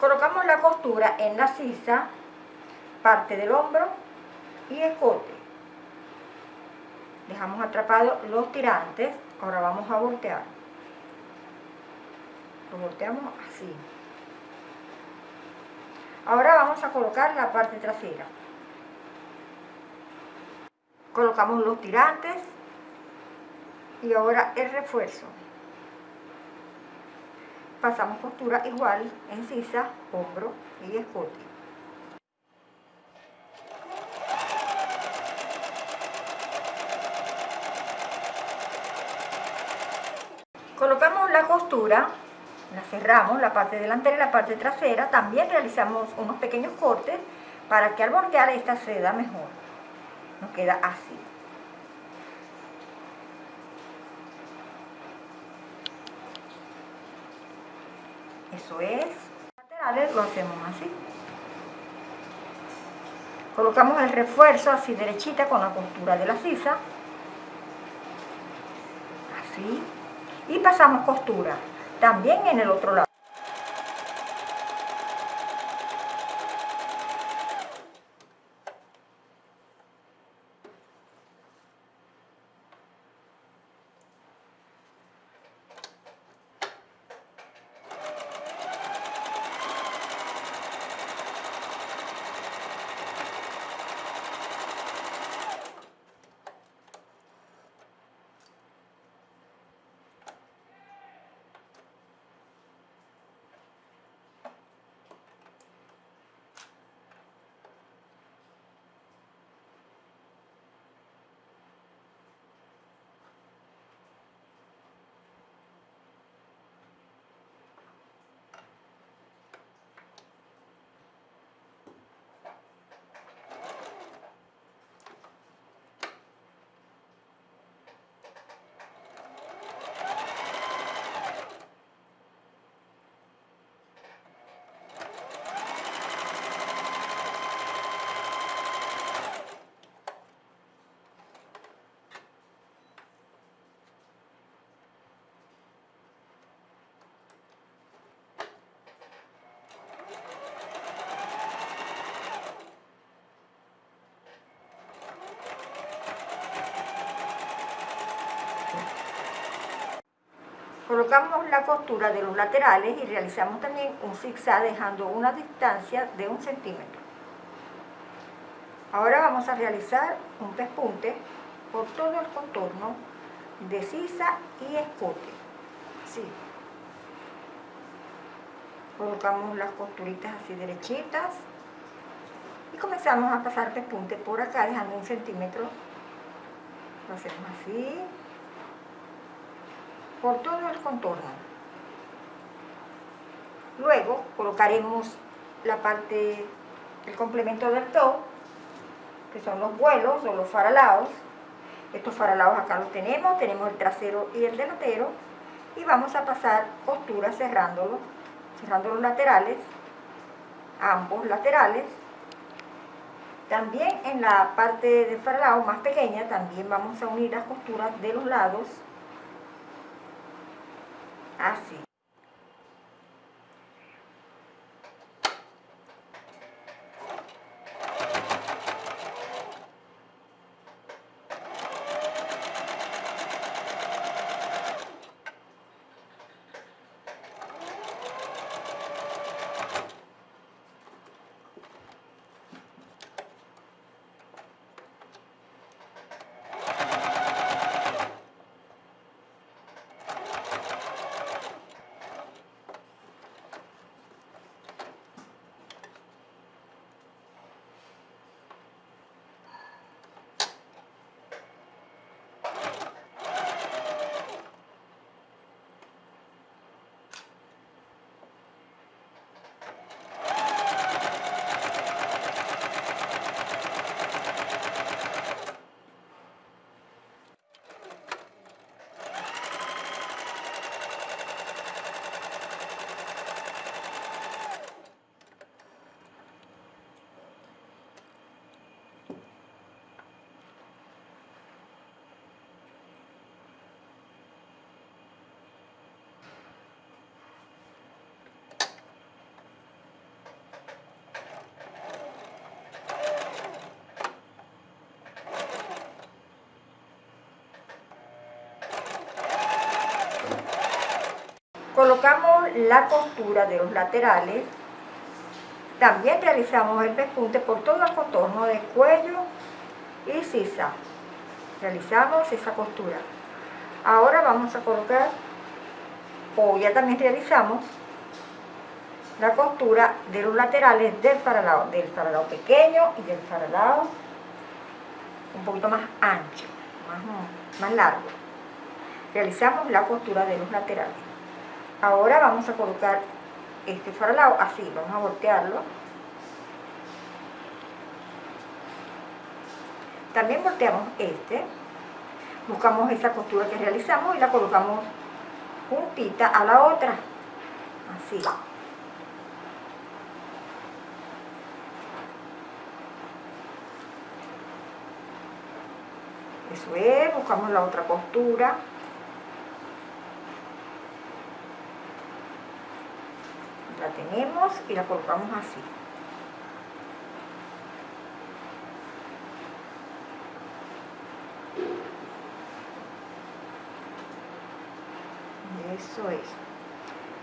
Colocamos la costura en la sisa, parte del hombro y escote. Dejamos atrapados los tirantes. Ahora vamos a voltear. Lo volteamos así. Ahora vamos a colocar la parte trasera. Colocamos los tirantes y ahora el refuerzo. Pasamos costura igual en sisa, hombro y escote. Colocamos la costura, la cerramos, la parte delantera y la parte trasera. También realizamos unos pequeños cortes para que al voltear esta seda mejor. Nos queda así. Eso es. Laterales lo hacemos así. Colocamos el refuerzo así derechita con la costura de la sisa. Así. Y pasamos costura. También en el otro lado. Colocamos la costura de los laterales y realizamos también un zigzag dejando una distancia de un centímetro. Ahora vamos a realizar un pespunte por todo el contorno de sisa y escote. Sí. Colocamos las costuritas así derechitas y comenzamos a pasar pespunte por acá dejando un centímetro. Lo hacemos así por todo el contorno. Luego colocaremos la parte, el complemento del top, que son los vuelos o los faralados. Estos faralados acá los tenemos, tenemos el trasero y el delantero. Y vamos a pasar costura cerrándolo, cerrando los laterales, ambos laterales. También en la parte del faralado más pequeña, también vamos a unir las costuras de los lados así. Colocamos la costura de los laterales. También realizamos el pespunte por todo el contorno de cuello y sisa. Realizamos esa costura. Ahora vamos a colocar, o ya también realizamos, la costura de los laterales del faralao, del faralao pequeño y del faralao un poquito más ancho, más, más largo. Realizamos la costura de los laterales. Ahora vamos a colocar este faralao así, vamos a voltearlo. También volteamos este, buscamos esa costura que realizamos y la colocamos juntita a la otra, así. Eso es, buscamos la otra costura. Y la colocamos así. Eso es.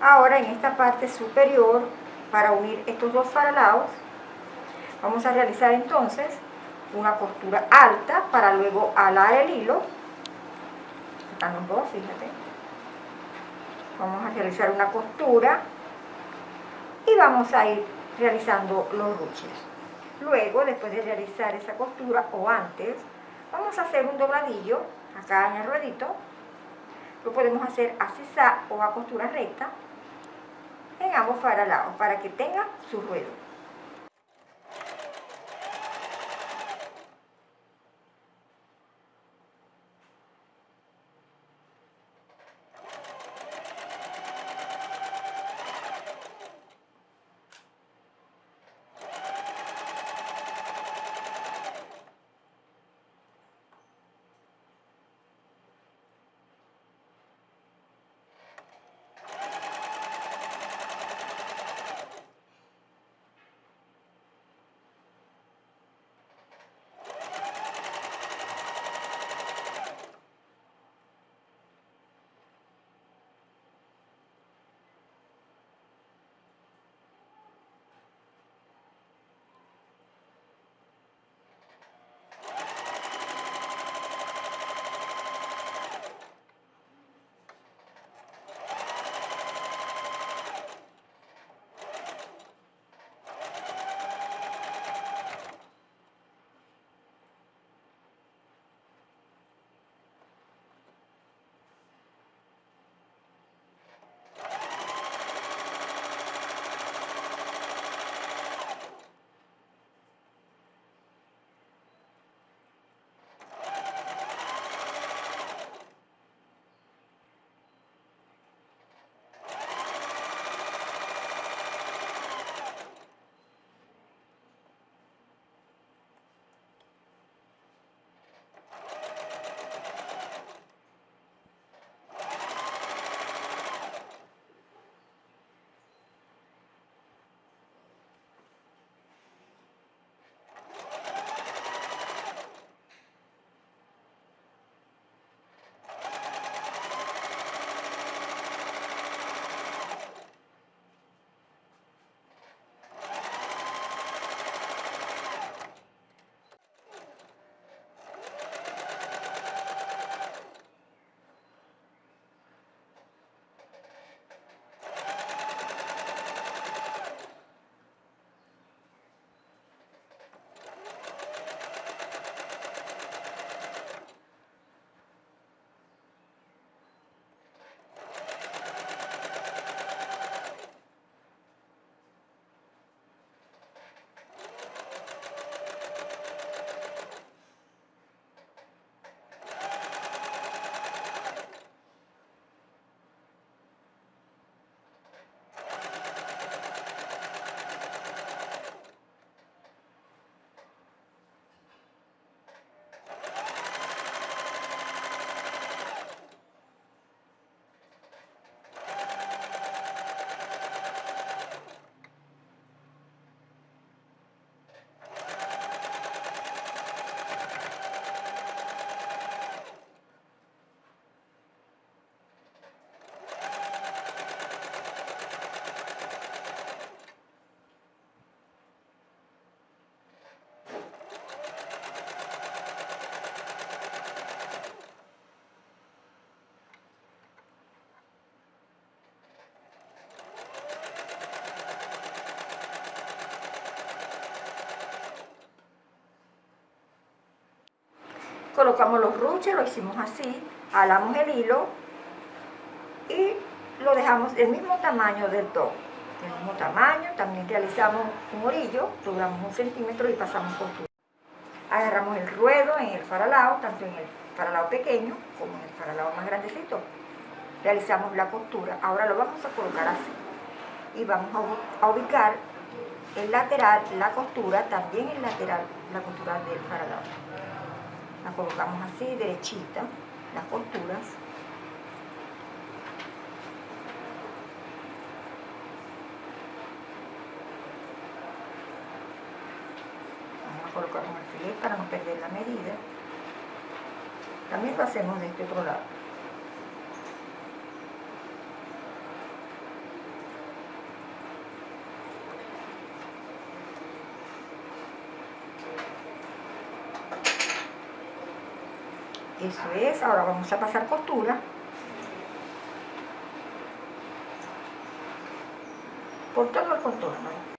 Ahora en esta parte superior, para unir estos dos faralaos, vamos a realizar entonces una costura alta para luego alar el hilo. Están los dos, fíjate. Vamos a realizar una costura y vamos a ir realizando los ruches. Luego, después de realizar esa costura o antes, vamos a hacer un dobladillo acá en el ruedito. Lo podemos hacer a sisa o a costura recta en ambos lados para que tenga su ruedo. Colocamos los ruches, lo hicimos así, jalamos el hilo y lo dejamos del mismo tamaño del todo. Del mismo tamaño, también realizamos un orillo, doblamos un centímetro y pasamos costura. Agarramos el ruedo en el faralao, tanto en el faralao pequeño como en el faralao más grandecito. Realizamos la costura, ahora lo vamos a colocar así. Y vamos a ubicar el lateral, la costura, también el lateral, la costura del faralao. La colocamos así, derechita, las costuras. Vamos a colocar un alfiler para no perder la medida. También lo hacemos de este otro lado. Eso es, ahora vamos a pasar costura. Por todo el contorno.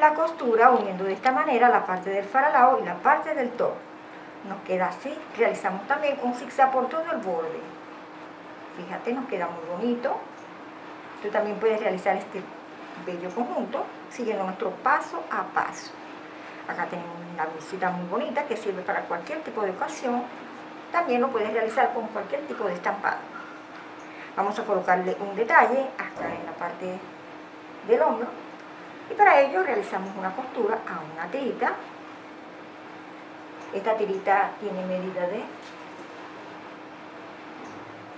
La costura uniendo de esta manera la parte del faralao y la parte del top. Nos queda así. Realizamos también un zigzag por todo el borde. Fíjate, nos queda muy bonito. Tú también puedes realizar este bello conjunto siguiendo nuestro paso a paso. Acá tenemos una blusita muy bonita que sirve para cualquier tipo de ocasión. También lo puedes realizar con cualquier tipo de estampado. Vamos a colocarle un detalle acá en la parte del hombro. Y para ello realizamos una costura a una tirita. Esta tirita tiene medida de...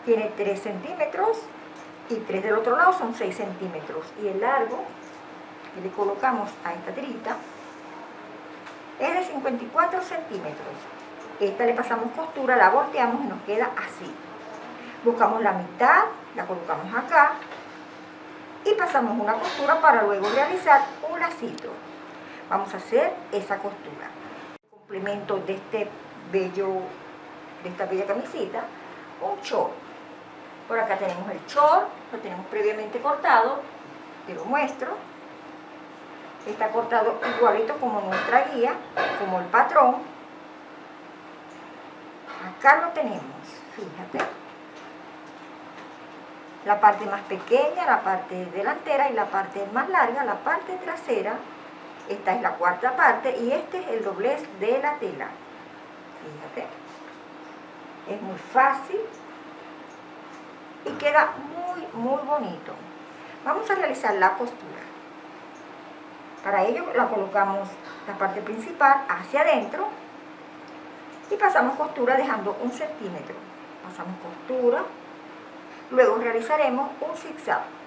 Tiene 3 centímetros y 3 del otro lado son 6 centímetros. Y el largo que le colocamos a esta tirita es de 54 centímetros. Esta le pasamos costura, la volteamos y nos queda así. Buscamos la mitad, la colocamos acá y pasamos una costura para luego realizar un lacito. Vamos a hacer esa costura. complemento de este bello, de esta bella camisita, un short. Por acá tenemos el short, lo tenemos previamente cortado, te lo muestro. Está cortado igualito como nuestra guía, como el patrón. Acá lo tenemos, fíjate. La parte más pequeña, la parte delantera y la parte más larga, la parte trasera. Esta es la cuarta parte y este es el doblez de la tela. Fíjate. Es muy fácil y queda muy, muy bonito. Vamos a realizar la costura. Para ello la colocamos la parte principal hacia adentro y pasamos costura dejando un centímetro. Pasamos costura, luego realizaremos un zigzag.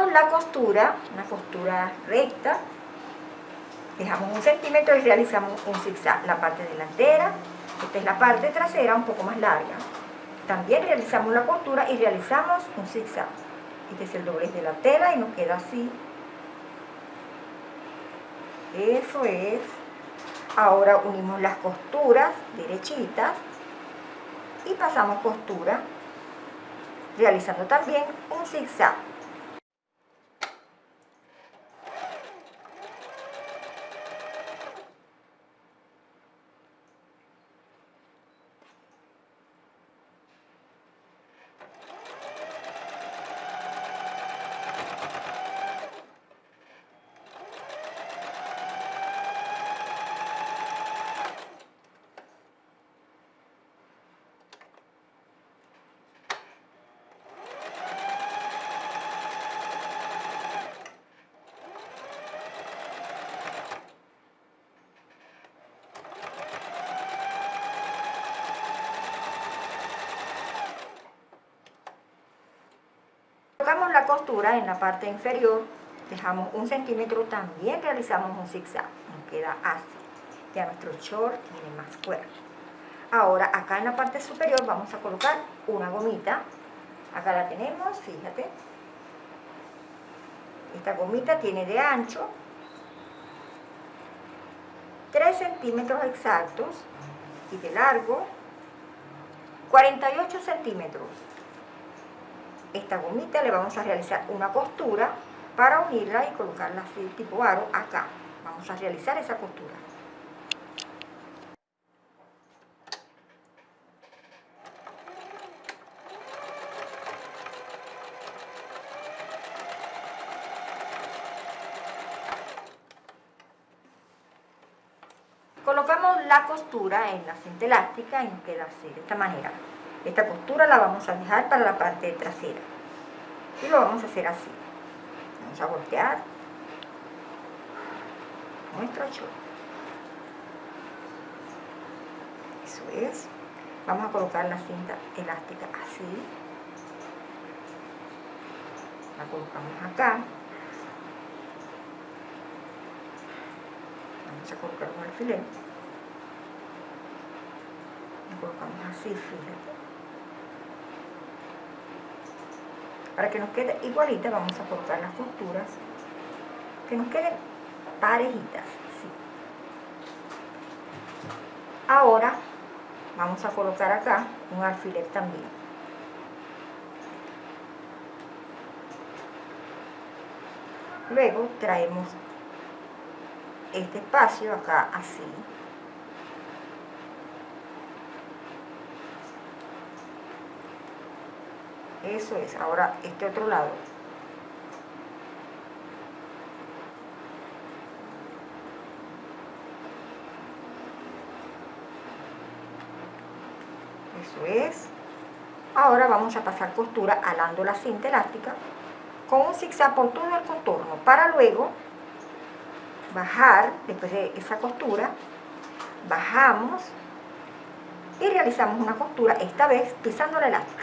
La costura, una costura recta, dejamos un centímetro y realizamos un zigzag, la parte delantera, esta es la parte trasera un poco más larga. También realizamos la costura y realizamos un zigzag. Este es el doblez de la tela y nos queda así. Eso es. Ahora unimos las costuras derechitas y pasamos costura realizando también un zigzag. colocamos la en la parte inferior, dejamos un centímetro, también realizamos un zigzag, nos queda así. Ya nuestro short tiene más cuerpo. Ahora, acá en la parte superior vamos a colocar una gomita. Acá la tenemos, fíjate. Esta gomita tiene de ancho 3 centímetros exactos y de largo 48 centímetros esta gomita le vamos a realizar una costura para unirla y colocarla así tipo aro acá. Vamos a realizar esa costura. Colocamos la costura en la cinta elástica y nos queda así, de esta manera. Esta costura la vamos a dejar para la parte trasera. Y lo vamos a hacer así. Vamos a voltear nuestro short. Eso es. Vamos a colocar la cinta elástica así. La colocamos acá. Vamos a colocar un alfiler. La colocamos así, fíjate. Para que nos quede igualita vamos a colocar las costuras. Que nos queden parejitas. Ahora vamos a colocar acá un alfiler también luego traemos este espacio acá así eso es, ahora este otro lado. Eso es. Ahora vamos a pasar costura alando la cinta elástica con un zigzag por todo el contorno para luego bajar después de esa costura bajamos y realizamos una costura esta vez pisando la elástica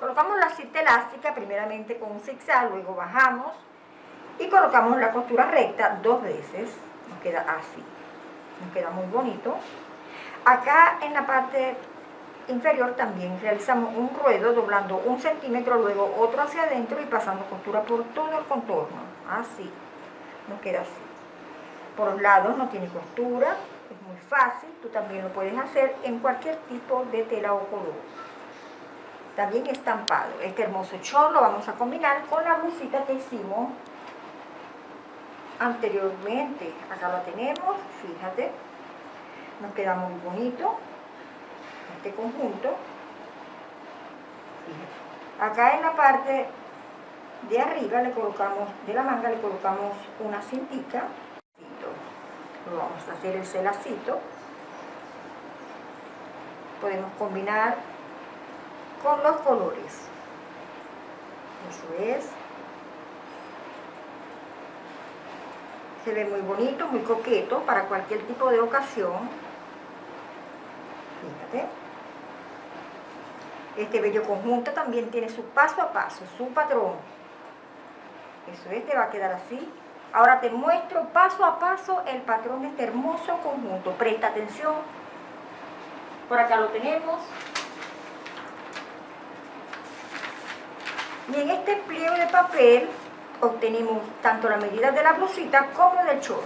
Colocamos la cinta elástica primeramente con un zigzag, luego bajamos y colocamos la costura recta dos veces. Nos queda así. Nos queda muy bonito. Acá en la parte inferior también realizamos un ruedo doblando un centímetro, luego otro hacia adentro y pasando costura por todo el contorno. Así. Nos queda así. Por los lados no tiene costura, es muy fácil. Tú también lo puedes hacer en cualquier tipo de tela o color también estampado. Este hermoso short lo vamos a combinar con la blusita que hicimos anteriormente. Acá lo tenemos, fíjate. Nos queda muy bonito este conjunto. Acá en la parte de arriba le colocamos, de la manga le colocamos una cintita. Lo vamos a hacer el celacito. Podemos combinar con los colores. Eso es. Se ve muy bonito, muy coqueto para cualquier tipo de ocasión. Fíjate. Este bello conjunto también tiene su paso a paso, su patrón. Eso es, te va a quedar así. Ahora te muestro paso a paso el patrón de este hermoso conjunto. Presta atención. Por acá lo tenemos. Y en este pliego de papel obtenemos tanto la medida de la blusita como del short.